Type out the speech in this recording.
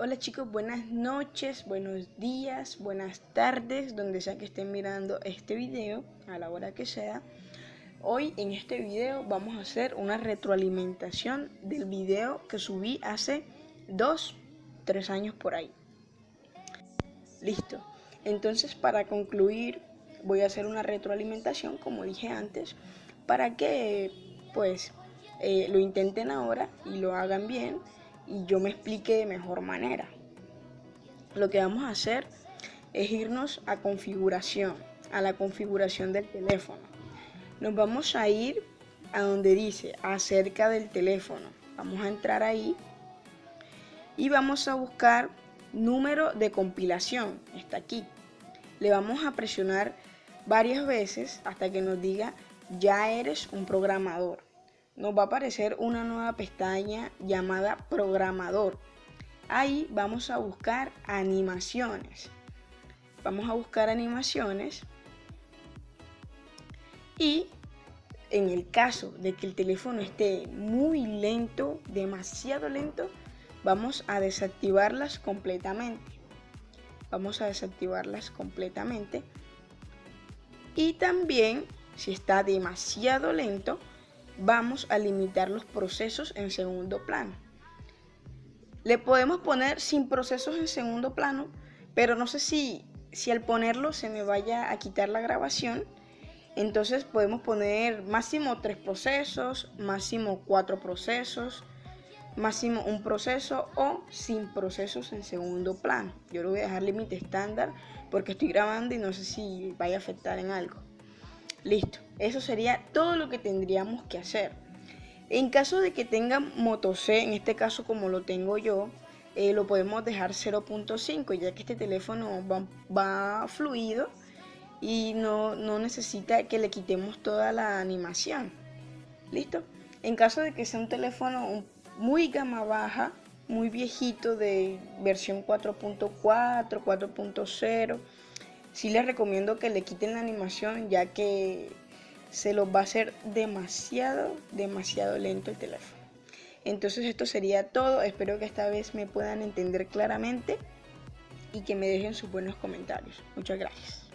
Hola chicos, buenas noches, buenos días, buenas tardes, donde sea que estén mirando este video, a la hora que sea. Hoy en este video vamos a hacer una retroalimentación del video que subí hace dos, tres años por ahí. Listo. Entonces para concluir voy a hacer una retroalimentación, como dije antes, para que pues eh, lo intenten ahora y lo hagan bien y yo me explique de mejor manera. Lo que vamos a hacer es irnos a configuración, a la configuración del teléfono. Nos vamos a ir a donde dice acerca del teléfono. Vamos a entrar ahí y vamos a buscar número de compilación. Está aquí. Le vamos a presionar varias veces hasta que nos diga ya eres un programador nos va a aparecer una nueva pestaña llamada programador. Ahí vamos a buscar animaciones. Vamos a buscar animaciones y en el caso de que el teléfono esté muy lento, demasiado lento, vamos a desactivarlas completamente. Vamos a desactivarlas completamente. Y también, si está demasiado lento, vamos a limitar los procesos en segundo plano. Le podemos poner sin procesos en segundo plano, pero no sé si, si al ponerlo se me vaya a quitar la grabación. Entonces podemos poner máximo tres procesos, máximo cuatro procesos, máximo un proceso o sin procesos en segundo plano. Yo lo voy a dejar límite estándar porque estoy grabando y no sé si vaya a afectar en algo. Listo, eso sería todo lo que tendríamos que hacer. En caso de que tenga Moto C, en este caso como lo tengo yo, eh, lo podemos dejar 0.5 ya que este teléfono va, fluido y no, no, necesita que le quitemos toda la animación. ¿Listo? En caso de que sea un teléfono muy gama baja, muy viejito de versión 4.4, 4.0, sí les recomiendo que le quiten la animación ya que se los va a hacer demasiado, demasiado lento el teléfono. Entonces esto sería todo, espero que esta vez me puedan entender claramente y que me dejen sus buenos comentarios. Muchas gracias.